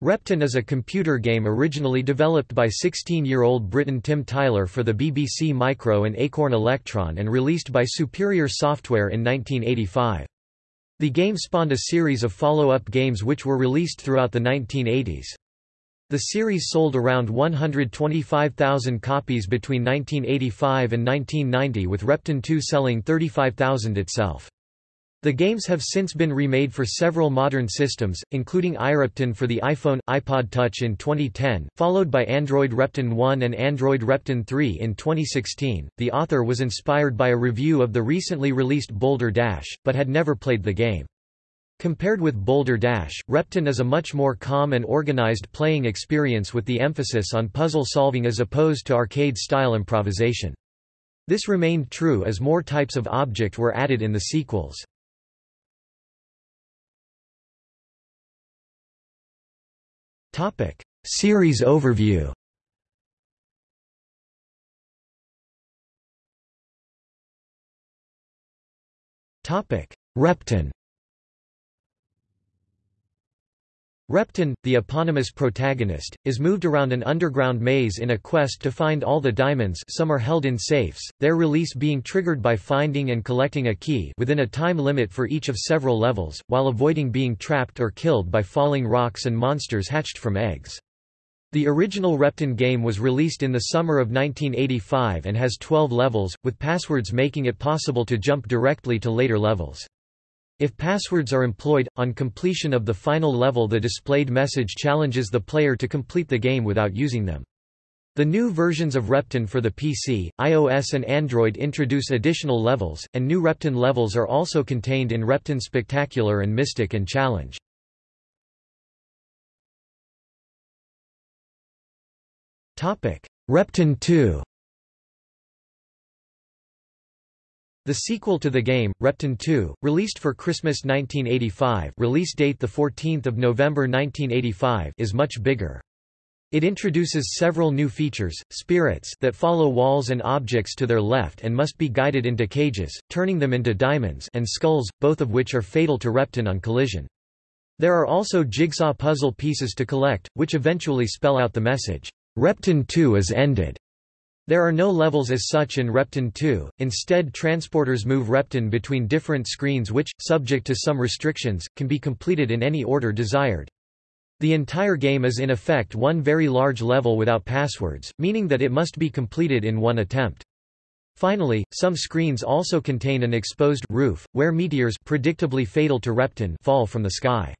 Repton is a computer game originally developed by 16-year-old Briton Tim Tyler for the BBC Micro and Acorn Electron and released by Superior Software in 1985. The game spawned a series of follow-up games which were released throughout the 1980s. The series sold around 125,000 copies between 1985 and 1990 with Repton 2 selling 35,000 itself. The games have since been remade for several modern systems, including iRepton for the iPhone, iPod Touch in 2010, followed by Android Repton 1 and Android Repton 3 in 2016. The author was inspired by a review of the recently released Boulder Dash, but had never played the game. Compared with Boulder Dash, Repton is a much more calm and organized playing experience with the emphasis on puzzle solving as opposed to arcade-style improvisation. This remained true as more types of object were added in the sequels. Topic: Series overview. Topic: Repton. Repton, the eponymous protagonist, is moved around an underground maze in a quest to find all the diamonds some are held in safes, their release being triggered by finding and collecting a key within a time limit for each of several levels, while avoiding being trapped or killed by falling rocks and monsters hatched from eggs. The original Repton game was released in the summer of 1985 and has 12 levels, with passwords making it possible to jump directly to later levels. If passwords are employed, on completion of the final level the displayed message challenges the player to complete the game without using them. The new versions of Repton for the PC, iOS and Android introduce additional levels, and new Repton levels are also contained in Repton Spectacular and Mystic and Challenge. Repton 2 The sequel to the game, Repton 2, released for Christmas 1985 release date 14 November 1985 is much bigger. It introduces several new features, spirits that follow walls and objects to their left and must be guided into cages, turning them into diamonds and skulls, both of which are fatal to Repton on collision. There are also jigsaw puzzle pieces to collect, which eventually spell out the message, Repton 2 is ended. There are no levels as such in Repton 2, instead transporters move Repton between different screens which, subject to some restrictions, can be completed in any order desired. The entire game is in effect one very large level without passwords, meaning that it must be completed in one attempt. Finally, some screens also contain an exposed roof, where meteors predictably fatal to Repton fall from the sky.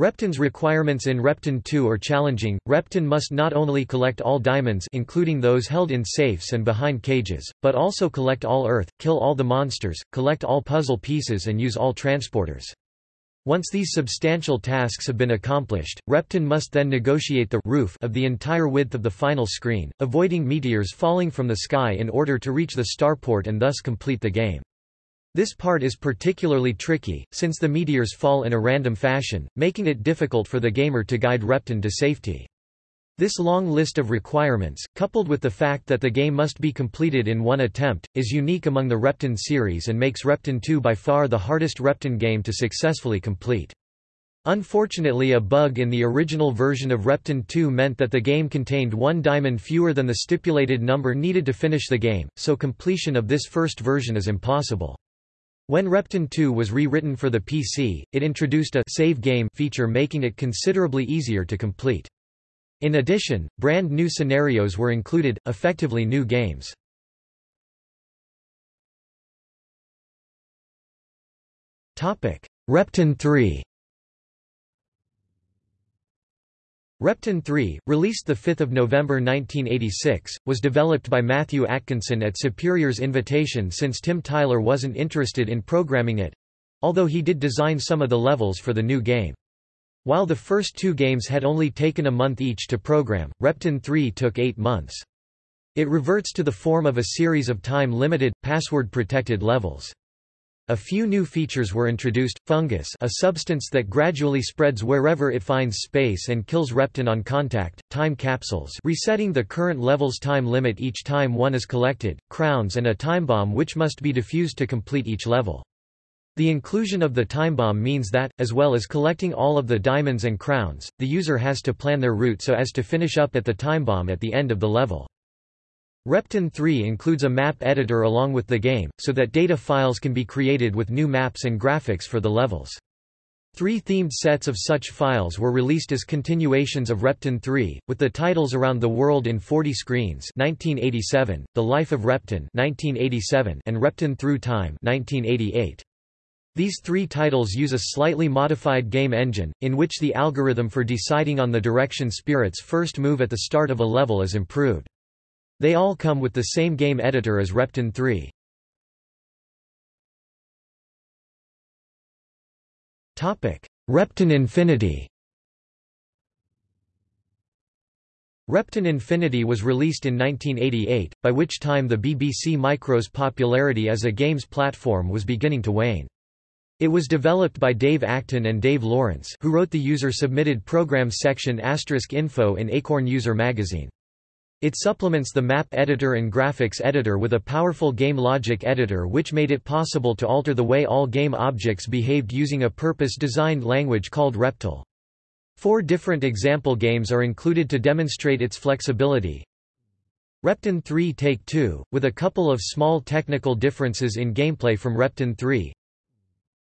Repton's requirements in Repton 2 are challenging. Repton must not only collect all diamonds including those held in safes and behind cages, but also collect all earth, kill all the monsters, collect all puzzle pieces and use all transporters. Once these substantial tasks have been accomplished, Repton must then negotiate the roof of the entire width of the final screen, avoiding meteors falling from the sky in order to reach the starport and thus complete the game. This part is particularly tricky, since the meteors fall in a random fashion, making it difficult for the gamer to guide Repton to safety. This long list of requirements, coupled with the fact that the game must be completed in one attempt, is unique among the Repton series and makes Repton 2 by far the hardest Repton game to successfully complete. Unfortunately a bug in the original version of Repton 2 meant that the game contained one diamond fewer than the stipulated number needed to finish the game, so completion of this first version is impossible. When Repton 2 was rewritten for the PC, it introduced a save game feature making it considerably easier to complete. In addition, brand new scenarios were included, effectively new games. Repton 3 Repton 3, released 5 November 1986, was developed by Matthew Atkinson at Superior's invitation since Tim Tyler wasn't interested in programming it—although he did design some of the levels for the new game. While the first two games had only taken a month each to program, Repton 3 took eight months. It reverts to the form of a series of time-limited, password-protected levels. A few new features were introduced, fungus a substance that gradually spreads wherever it finds space and kills Repton on contact, time capsules resetting the current level's time limit each time one is collected, crowns and a time bomb which must be defused to complete each level. The inclusion of the time bomb means that, as well as collecting all of the diamonds and crowns, the user has to plan their route so as to finish up at the time bomb at the end of the level. Repton 3 includes a map editor along with the game, so that data files can be created with new maps and graphics for the levels. Three themed sets of such files were released as continuations of Repton 3, with the titles Around the World in 40 Screens 1987, The Life of Repton 1987, and Repton Through Time 1988. These three titles use a slightly modified game engine, in which the algorithm for deciding on the direction spirits first move at the start of a level is improved. They all come with the same game editor as Repton 3. Repton Infinity Repton Infinity was released in 1988, by which time the BBC Micro's popularity as a games platform was beginning to wane. It was developed by Dave Acton and Dave Lawrence who wrote the user-submitted programs section Asterisk info in Acorn User magazine. It supplements the map editor and graphics editor with a powerful game logic editor which made it possible to alter the way all game objects behaved using a purpose-designed language called Reptile. Four different example games are included to demonstrate its flexibility. Repton 3 Take 2, with a couple of small technical differences in gameplay from Repton 3.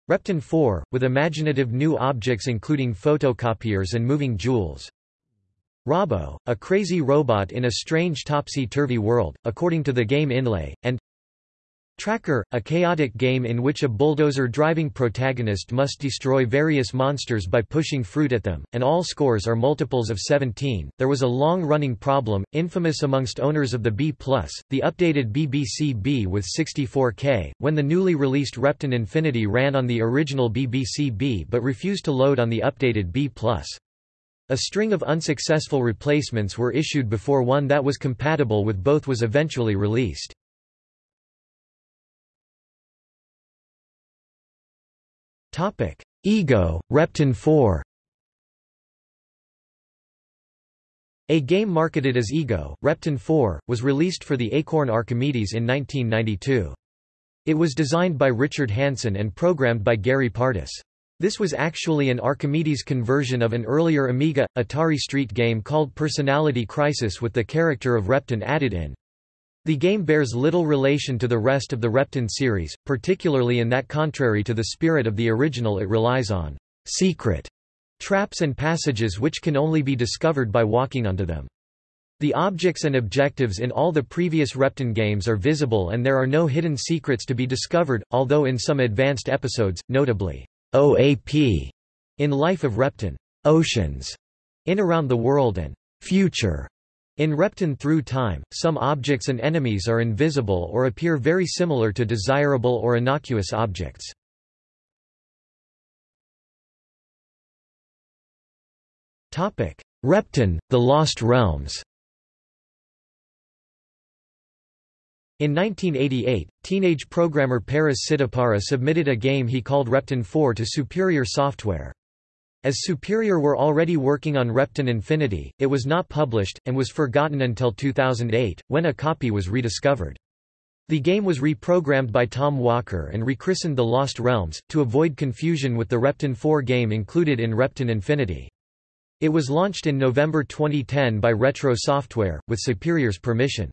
Repton 4, with imaginative new objects including photocopiers and moving jewels. Robbo, a crazy robot in a strange topsy-turvy world, according to the game inlay, and Tracker, a chaotic game in which a bulldozer-driving protagonist must destroy various monsters by pushing fruit at them, and all scores are multiples of 17. There was a long-running problem, infamous amongst owners of the B+, the updated BBC B with 64K, when the newly released Repton Infinity ran on the original BBC B but refused to load on the updated B+. A string of unsuccessful replacements were issued before one that was compatible with both was eventually released. Ego, Repton 4 A game marketed as Ego, Repton 4, was released for the Acorn Archimedes in 1992. It was designed by Richard Hanson and programmed by Gary Partis. This was actually an Archimedes conversion of an earlier Amiga, Atari Street game called Personality Crisis with the character of Repton added in. The game bears little relation to the rest of the Repton series, particularly in that contrary to the spirit of the original it relies on secret traps and passages which can only be discovered by walking onto them. The objects and objectives in all the previous Repton games are visible and there are no hidden secrets to be discovered, although in some advanced episodes, notably OAP in Life of Repton, Oceans in Around the World and Future. In Repton Through Time, some objects and enemies are invisible or appear very similar to desirable or innocuous objects. Repton, The Lost Realms In 1988, teenage programmer Paras Sidapara submitted a game he called Repton 4 to Superior Software. As Superior were already working on Repton Infinity, it was not published, and was forgotten until 2008, when a copy was rediscovered. The game was reprogrammed by Tom Walker and rechristened The Lost Realms, to avoid confusion with the Repton 4 game included in Repton Infinity. It was launched in November 2010 by Retro Software, with Superior's permission.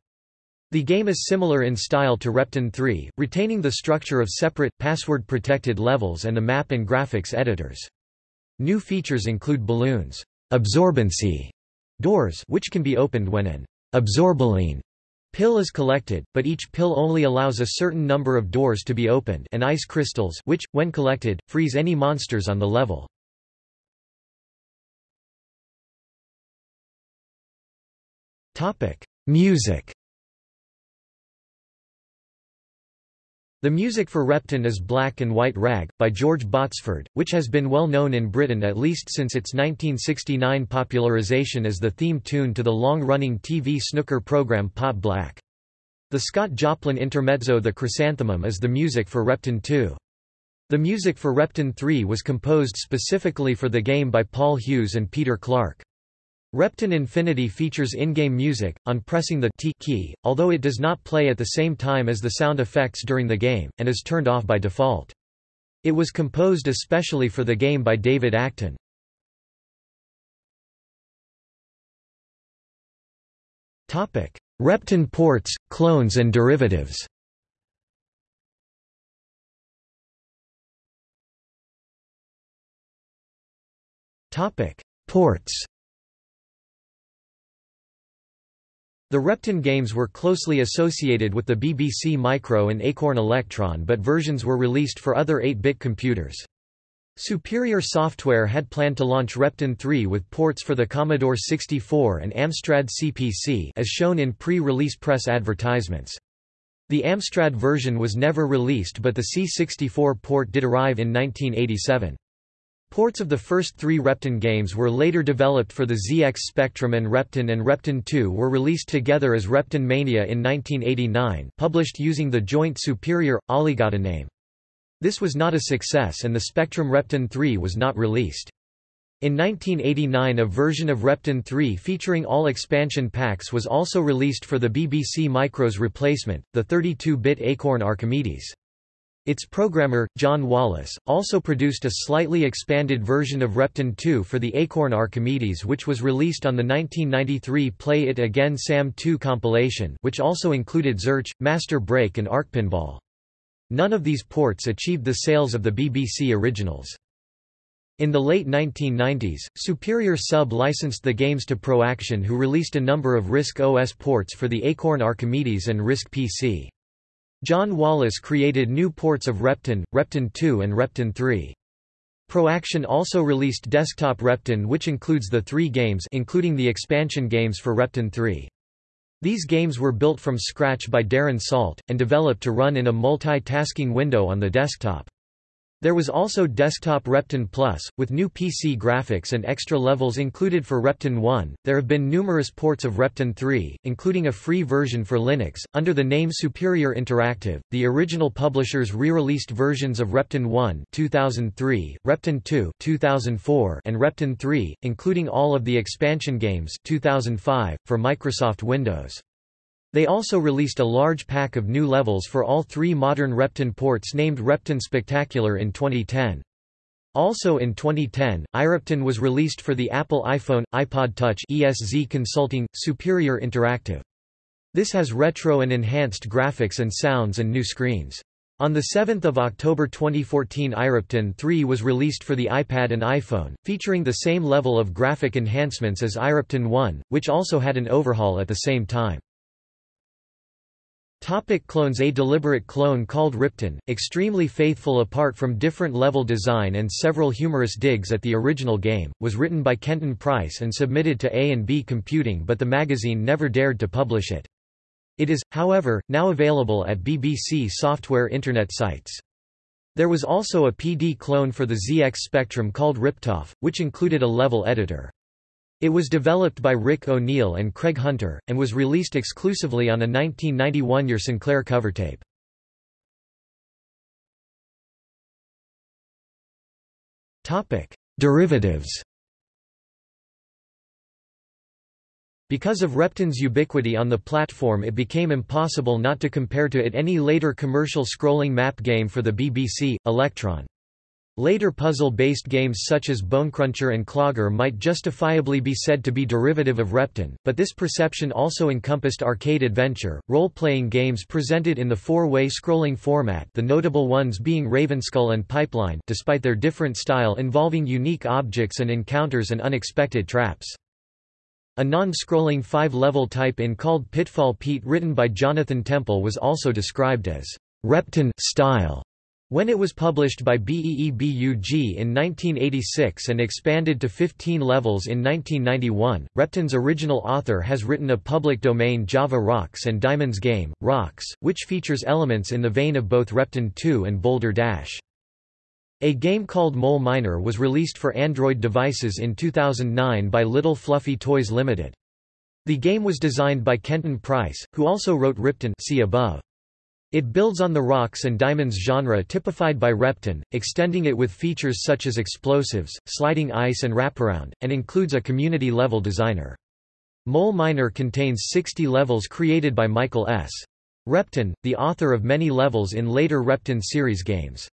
The game is similar in style to Repton 3, retaining the structure of separate, password-protected levels and the map and graphics editors. New features include balloons, absorbency doors which can be opened when an absorbaline pill is collected, but each pill only allows a certain number of doors to be opened and ice crystals which, when collected, freeze any monsters on the level. Music The music for Repton is Black and White Rag, by George Botsford, which has been well known in Britain at least since its 1969 popularisation as the theme tune to the long-running TV snooker programme Pot Black. The Scott Joplin intermezzo The Chrysanthemum is the music for Repton 2. The music for Repton 3 was composed specifically for the game by Paul Hughes and Peter Clarke. Repton Infinity features in-game music, on pressing the T key, although it does not play at the same time as the sound effects during the game, and is turned off by default. It was composed especially for the game by David Acton. Repton ports, clones and derivatives Ports The Repton games were closely associated with the BBC Micro and Acorn Electron but versions were released for other 8-bit computers. Superior Software had planned to launch Repton 3 with ports for the Commodore 64 and Amstrad CPC as shown in pre-release press advertisements. The Amstrad version was never released but the C64 port did arrive in 1987. Ports of the first three Repton games were later developed for the ZX Spectrum and Repton and Repton 2 were released together as Repton Mania in 1989 published using the joint Superior, Alligata name. This was not a success and the Spectrum Repton 3 was not released. In 1989 a version of Repton 3 featuring all expansion packs was also released for the BBC Micro's replacement, the 32-bit Acorn Archimedes. Its programmer, John Wallace, also produced a slightly expanded version of Repton 2 for the Acorn Archimedes which was released on the 1993 Play It Again Sam 2 compilation which also included Zarch, Master Break and Arcpinball. None of these ports achieved the sales of the BBC originals. In the late 1990s, Superior Sub licensed the games to Proaction who released a number of RISC OS ports for the Acorn Archimedes and RISC PC. John Wallis created new ports of Repton, Repton 2 and Repton 3. Proaction also released Desktop Repton which includes the three games including the expansion games for Repton 3. These games were built from scratch by Darren Salt, and developed to run in a multi-tasking window on the desktop. There was also Desktop Repton Plus, with new PC graphics and extra levels included for Repton 1. There have been numerous ports of Repton 3, including a free version for Linux, under the name Superior Interactive. The original publishers re-released versions of Repton 1 2003, Repton 2 2004, and Repton 3, including all of the expansion games 2005, for Microsoft Windows. They also released a large pack of new levels for all three modern Repton ports named Repton Spectacular in 2010. Also in 2010, iRepton was released for the Apple iPhone, iPod Touch ESZ Consulting, Superior Interactive. This has retro and enhanced graphics and sounds and new screens. On 7 October 2014 iRepton 3 was released for the iPad and iPhone, featuring the same level of graphic enhancements as iRepton 1, which also had an overhaul at the same time. Topic clones A deliberate clone called Ripton, extremely faithful apart from different level design and several humorous digs at the original game, was written by Kenton Price and submitted to A&B Computing but the magazine never dared to publish it. It is, however, now available at BBC Software Internet sites. There was also a PD clone for the ZX Spectrum called Riptoff, which included a level editor. It was developed by Rick O'Neill and Craig Hunter, and was released exclusively on a 1991 Your Sinclair cover tape. Derivatives Because of Repton's ubiquity on the platform it became impossible not to compare to it any later commercial scrolling map game for the BBC, Electron. Later puzzle-based games such as Bonecruncher and Clogger might justifiably be said to be derivative of Repton, but this perception also encompassed arcade adventure, role-playing games presented in the four-way scrolling format the notable ones being Ravenskull and Pipeline despite their different style involving unique objects and encounters and unexpected traps. A non-scrolling five-level type in called Pitfall Pete written by Jonathan Temple was also described as Repton style when it was published by BEEBUG in 1986 and expanded to 15 levels in 1991, Repton's original author has written a public domain Java Rocks and Diamonds game, Rocks, which features elements in the vein of both Repton 2 and Boulder Dash. A game called Mole Miner was released for Android devices in 2009 by Little Fluffy Toys Limited. The game was designed by Kenton Price, who also wrote Ripton see above. It builds on the rocks and diamonds genre typified by Repton, extending it with features such as explosives, sliding ice and wraparound, and includes a community-level designer. Mole Miner contains 60 levels created by Michael S. Repton, the author of many levels in later Repton series games.